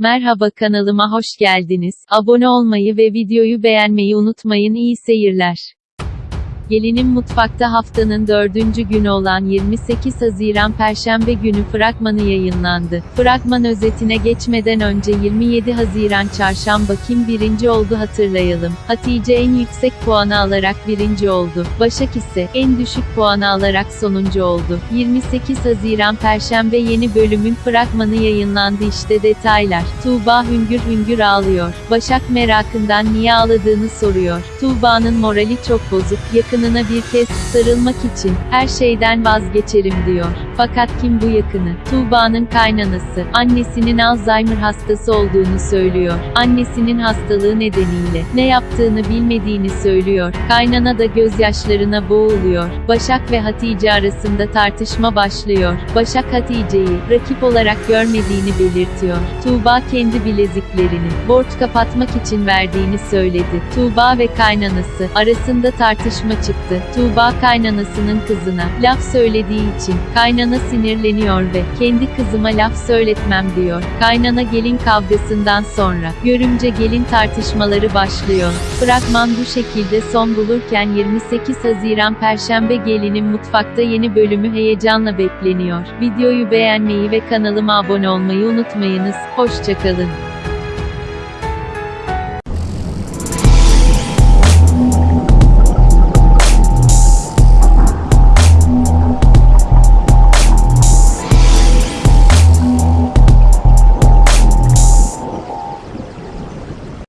Merhaba kanalıma hoş geldiniz. Abone olmayı ve videoyu beğenmeyi unutmayın. İyi seyirler. Gelinin Mutfakta haftanın dördüncü günü olan 28 Haziran Perşembe günü fragmanı yayınlandı. Fragman özetine geçmeden önce 27 Haziran Çarşamba kim birinci oldu hatırlayalım. Hatice en yüksek puanı alarak birinci oldu. Başak ise en düşük puanı alarak sonuncu oldu. 28 Haziran Perşembe yeni bölümün fragmanı yayınlandı işte detaylar. Tuğba hüngür hüngür ağlıyor. Başak merakından niye ağladığını soruyor. Tuğba'nın morali çok bozuk. Yakınına bir kez sarılmak için her şeyden vazgeçerim diyor. Fakat kim bu yakını? Tuğba'nın kaynanası. Annesinin Alzheimer hastası olduğunu söylüyor. Annesinin hastalığı nedeniyle ne yaptığını bilmediğini söylüyor. Kaynana da gözyaşlarına boğuluyor. Başak ve Hatice arasında tartışma başlıyor. Başak Hatice'yi rakip olarak görmediğini belirtiyor. Tuğba kendi bileziklerini borç kapatmak için verdiğini söyledi. Tuğba ve kaynanası arasında tartışma çıktı. Tuğba kaynanasının kızına laf söylediği için kaynana sinirleniyor ve kendi kızıma laf söyletmem diyor. Kaynana gelin kavgasından sonra görümce gelin tartışmaları başlıyor. Fragman bu şekilde son bulurken 28 Haziran Perşembe gelinin mutfakta yeni bölümü heyecanla bekleniyor. Videoyu beğenmeyi ve kanalıma abone olmayı unutmayınız. Hoşçakalın.